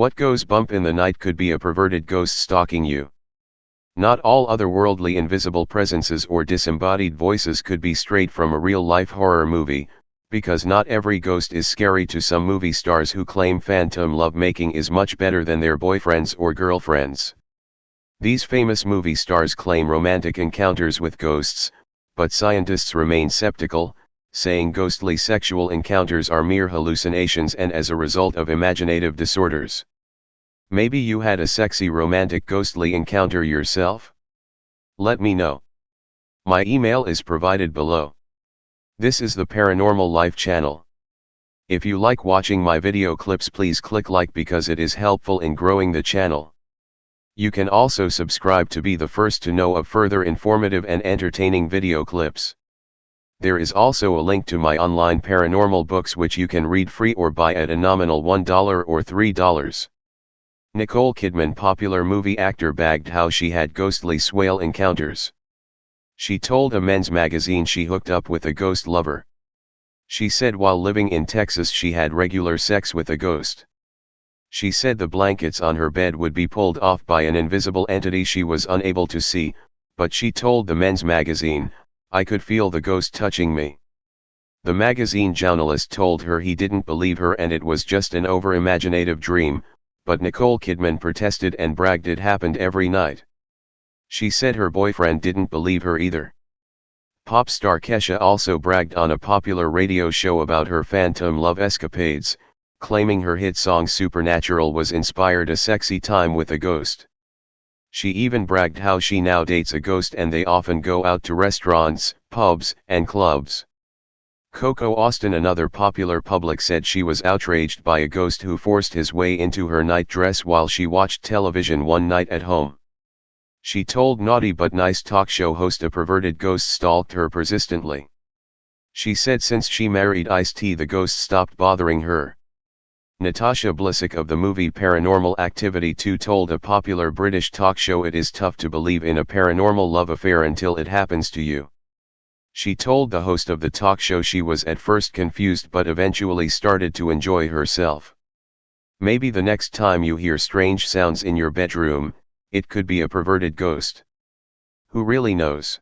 What goes bump in the night could be a perverted ghost stalking you. Not all otherworldly invisible presences or disembodied voices could be straight from a real-life horror movie, because not every ghost is scary to some movie stars who claim phantom lovemaking is much better than their boyfriends or girlfriends. These famous movie stars claim romantic encounters with ghosts, but scientists remain skeptical, saying ghostly sexual encounters are mere hallucinations and as a result of imaginative disorders. Maybe you had a sexy romantic ghostly encounter yourself? Let me know. My email is provided below. This is the Paranormal Life channel. If you like watching my video clips please click like because it is helpful in growing the channel. You can also subscribe to be the first to know of further informative and entertaining video clips. There is also a link to my online paranormal books which you can read free or buy at a nominal $1 or $3. Nicole Kidman popular movie actor bagged how she had ghostly swale encounters. She told a men's magazine she hooked up with a ghost lover. She said while living in Texas she had regular sex with a ghost. She said the blankets on her bed would be pulled off by an invisible entity she was unable to see, but she told the men's magazine, I could feel the ghost touching me. The magazine journalist told her he didn't believe her and it was just an over-imaginative dream, but Nicole Kidman protested and bragged it happened every night. She said her boyfriend didn't believe her either. Pop star Kesha also bragged on a popular radio show about her phantom love escapades, claiming her hit song Supernatural was inspired a sexy time with a ghost. She even bragged how she now dates a ghost and they often go out to restaurants, pubs, and clubs. Coco Austin another popular public said she was outraged by a ghost who forced his way into her nightdress while she watched television one night at home. She told Naughty But Nice talk show host a perverted ghost stalked her persistently. She said since she married Ice-T the ghost stopped bothering her. Natasha Blasick of the movie Paranormal Activity 2 told a popular British talk show it is tough to believe in a paranormal love affair until it happens to you. She told the host of the talk show she was at first confused but eventually started to enjoy herself. Maybe the next time you hear strange sounds in your bedroom, it could be a perverted ghost. Who really knows?